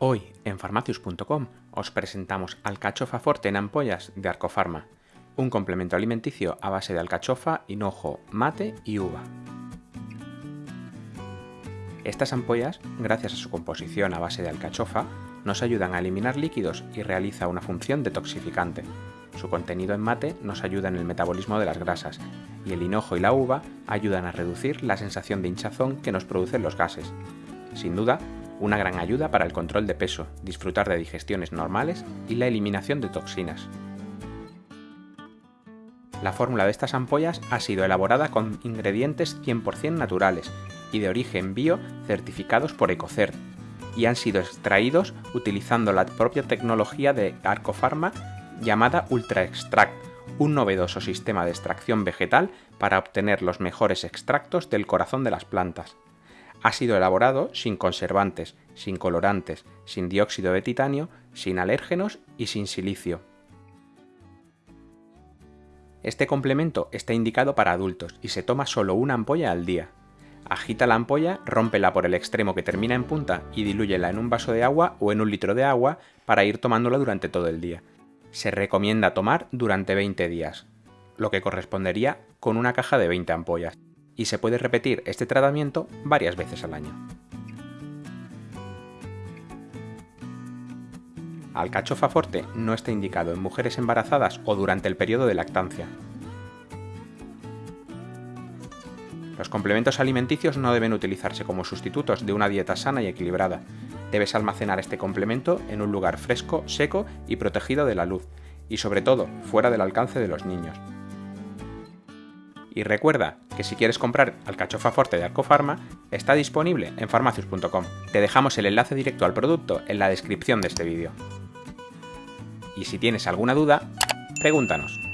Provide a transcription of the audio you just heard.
Hoy en farmacius.com os presentamos alcachofa forte en ampollas de Arcofarma, un complemento alimenticio a base de alcachofa, hinojo, mate y uva. Estas ampollas, gracias a su composición a base de alcachofa, nos ayudan a eliminar líquidos y realiza una función detoxificante. Su contenido en mate nos ayuda en el metabolismo de las grasas y el hinojo y la uva ayudan a reducir la sensación de hinchazón que nos producen los gases. Sin duda, una gran ayuda para el control de peso, disfrutar de digestiones normales y la eliminación de toxinas. La fórmula de estas ampollas ha sido elaborada con ingredientes 100% naturales y de origen bio certificados por Ecocert y han sido extraídos utilizando la propia tecnología de Arcofarma llamada Ultra Extract, un novedoso sistema de extracción vegetal para obtener los mejores extractos del corazón de las plantas. Ha sido elaborado sin conservantes, sin colorantes, sin dióxido de titanio, sin alérgenos y sin silicio. Este complemento está indicado para adultos y se toma solo una ampolla al día. Agita la ampolla, rómpela por el extremo que termina en punta y dilúyela en un vaso de agua o en un litro de agua para ir tomándola durante todo el día. Se recomienda tomar durante 20 días, lo que correspondería con una caja de 20 ampollas y se puede repetir este tratamiento varias veces al año. Alcachofa forte no está indicado en mujeres embarazadas o durante el periodo de lactancia. Los complementos alimenticios no deben utilizarse como sustitutos de una dieta sana y equilibrada. Debes almacenar este complemento en un lugar fresco, seco y protegido de la luz, y sobre todo fuera del alcance de los niños. Y recuerda que si quieres comprar alcachofa forte de Arcofarma, está disponible en farmacius.com. Te dejamos el enlace directo al producto en la descripción de este vídeo. Y si tienes alguna duda, pregúntanos.